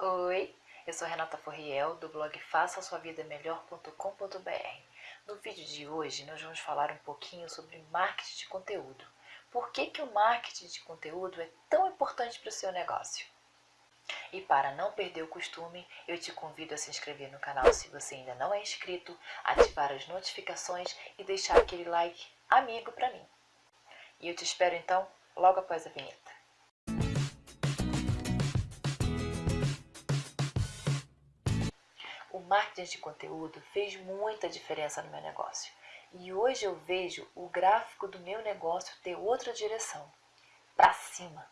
Oi, eu sou Renata Forriel do blog faça sua vida melhor.com.br. No vídeo de hoje nós vamos falar um pouquinho sobre marketing de conteúdo. Por que, que o marketing de conteúdo é tão importante para o seu negócio? E para não perder o costume, eu te convido a se inscrever no canal se você ainda não é inscrito, ativar as notificações e deixar aquele like amigo para mim. E eu te espero então logo após a vinheta. Marketing de conteúdo fez muita diferença no meu negócio. E hoje eu vejo o gráfico do meu negócio ter outra direção, para cima.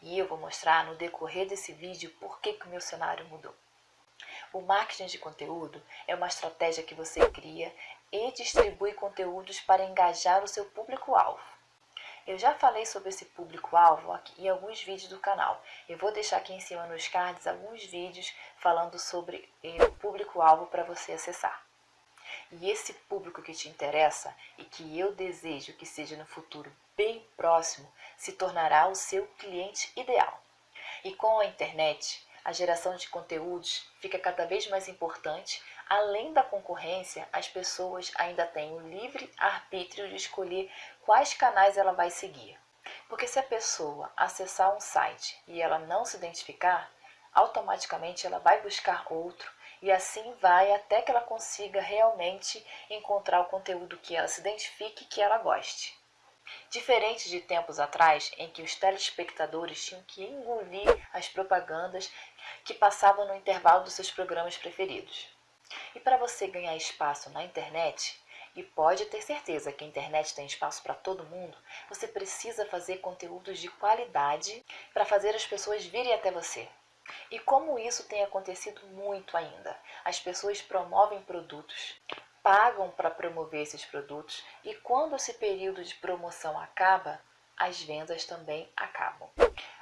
E eu vou mostrar no decorrer desse vídeo por que, que o meu cenário mudou. O marketing de conteúdo é uma estratégia que você cria e distribui conteúdos para engajar o seu público-alvo. Eu já falei sobre esse público-alvo em alguns vídeos do canal. Eu vou deixar aqui em cima nos cards alguns vídeos falando sobre eh, o público-alvo para você acessar. E esse público que te interessa e que eu desejo que seja no futuro bem próximo, se tornará o seu cliente ideal. E com a internet, a geração de conteúdos fica cada vez mais importante. Além da concorrência, as pessoas ainda têm o livre arbítrio de escolher quais canais ela vai seguir. Porque se a pessoa acessar um site e ela não se identificar, automaticamente ela vai buscar outro e assim vai até que ela consiga realmente encontrar o conteúdo que ela se identifique e que ela goste. Diferente de tempos atrás, em que os telespectadores tinham que engolir as propagandas que passavam no intervalo dos seus programas preferidos. E para você ganhar espaço na internet, e pode ter certeza que a internet tem espaço para todo mundo, você precisa fazer conteúdos de qualidade para fazer as pessoas virem até você. E como isso tem acontecido muito ainda, as pessoas promovem produtos, pagam para promover esses produtos e quando esse período de promoção acaba, as vendas também acabam.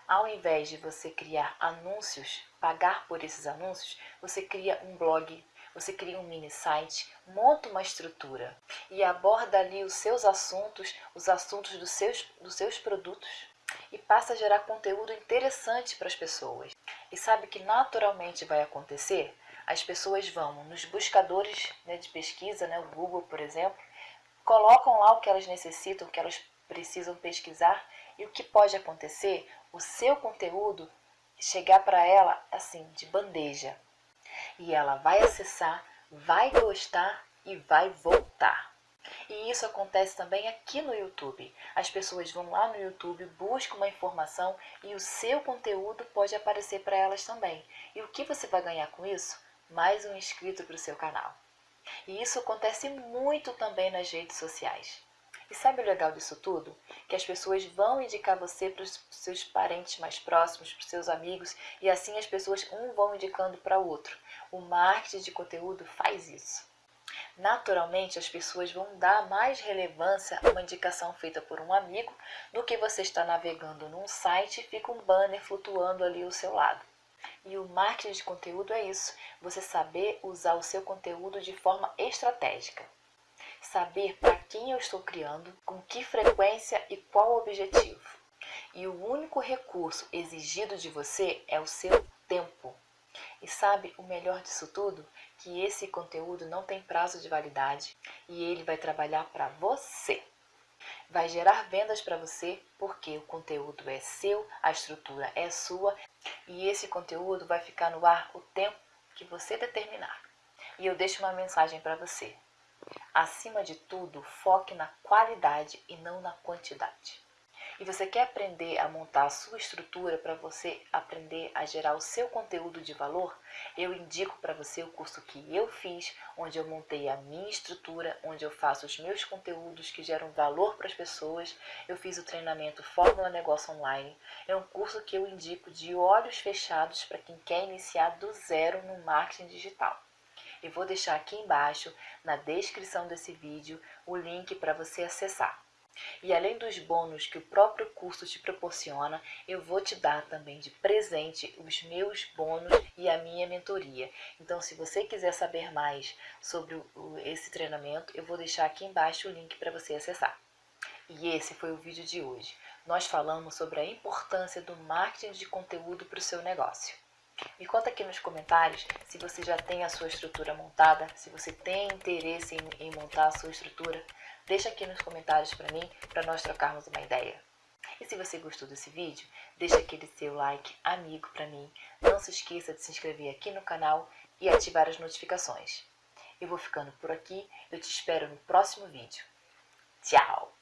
Ao invés de você criar anúncios, pagar por esses anúncios, você cria um blog, você cria um mini site, monta uma estrutura e aborda ali os seus assuntos, os assuntos dos seus, dos seus produtos e passa a gerar conteúdo interessante para as pessoas. E sabe que naturalmente vai acontecer? As pessoas vão nos buscadores né, de pesquisa, né, o Google, por exemplo, colocam lá o que elas necessitam, o que elas precisam pesquisar e o que pode acontecer? O seu conteúdo chegar para ela assim, de bandeja. E ela vai acessar, vai gostar e vai voltar. E isso acontece também aqui no YouTube. As pessoas vão lá no YouTube, buscam uma informação e o seu conteúdo pode aparecer para elas também. E o que você vai ganhar com isso? Mais um inscrito para o seu canal. E isso acontece muito também nas redes sociais. E sabe o legal disso tudo? Que as pessoas vão indicar você para os seus parentes mais próximos, para os seus amigos, e assim as pessoas um vão indicando para o outro. O marketing de conteúdo faz isso. Naturalmente, as pessoas vão dar mais relevância a uma indicação feita por um amigo do que você está navegando num site e fica um banner flutuando ali ao seu lado. E o marketing de conteúdo é isso, você saber usar o seu conteúdo de forma estratégica. Saber para quem eu estou criando, com que frequência e qual objetivo. E o único recurso exigido de você é o seu tempo. E sabe o melhor disso tudo? Que esse conteúdo não tem prazo de validade e ele vai trabalhar para você. Vai gerar vendas para você porque o conteúdo é seu, a estrutura é sua e esse conteúdo vai ficar no ar o tempo que você determinar. E eu deixo uma mensagem para você. Acima de tudo, foque na qualidade e não na quantidade e você quer aprender a montar a sua estrutura para você aprender a gerar o seu conteúdo de valor, eu indico para você o curso que eu fiz, onde eu montei a minha estrutura, onde eu faço os meus conteúdos que geram valor para as pessoas. Eu fiz o treinamento Fórmula Negócio Online. É um curso que eu indico de olhos fechados para quem quer iniciar do zero no marketing digital. Eu vou deixar aqui embaixo, na descrição desse vídeo, o link para você acessar. E além dos bônus que o próprio curso te proporciona, eu vou te dar também de presente os meus bônus e a minha mentoria. Então, se você quiser saber mais sobre esse treinamento, eu vou deixar aqui embaixo o link para você acessar. E esse foi o vídeo de hoje. Nós falamos sobre a importância do marketing de conteúdo para o seu negócio. Me conta aqui nos comentários se você já tem a sua estrutura montada, se você tem interesse em, em montar a sua estrutura. Deixa aqui nos comentários para mim, para nós trocarmos uma ideia. E se você gostou desse vídeo, deixa aquele seu like amigo para mim. Não se esqueça de se inscrever aqui no canal e ativar as notificações. Eu vou ficando por aqui, eu te espero no próximo vídeo. Tchau!